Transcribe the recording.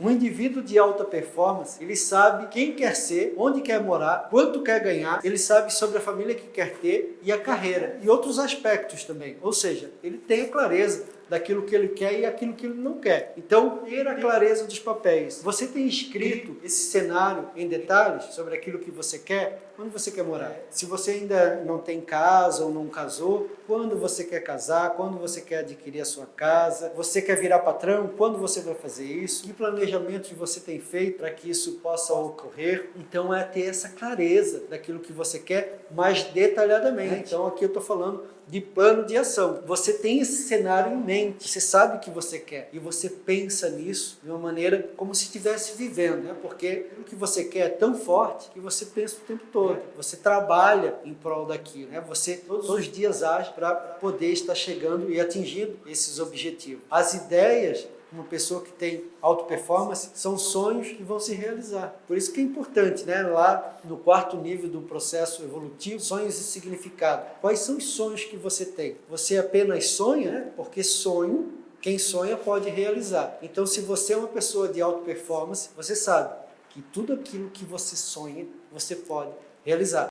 Um indivíduo de alta performance, ele sabe quem quer ser, onde quer morar, quanto quer ganhar, ele sabe sobre a família que quer ter e a carreira e outros aspectos também. Ou seja, ele tem a clareza daquilo que ele quer e aquilo que ele não quer. Então, ter a clareza dos papéis. Você tem escrito esse cenário em detalhes sobre aquilo que você quer? Onde você quer morar? Se você ainda não tem casa ou não casou, quando você quer casar? Quando você quer adquirir a sua casa? Você quer virar patrão? Quando você vai fazer isso? Que planejamentos você tem feito para que isso possa ocorrer? Então, é ter essa clareza daquilo que você quer mais detalhadamente. Então, aqui eu estou falando de plano de ação. Você tem esse cenário em mente, você sabe o que você quer e você pensa nisso de uma maneira como se estivesse vivendo, né? porque o que você quer é tão forte que você pensa o tempo todo, você trabalha em prol daquilo, né? você todos os dias age para poder estar chegando e atingindo esses objetivos. As ideias uma pessoa que tem alta performance, são sonhos que vão se realizar. Por isso que é importante, né? lá no quarto nível do processo evolutivo, sonhos e significado. Quais são os sonhos que você tem? Você apenas sonha, né? porque sonho, quem sonha pode realizar. Então, se você é uma pessoa de alta performance, você sabe que tudo aquilo que você sonha, você pode realizar.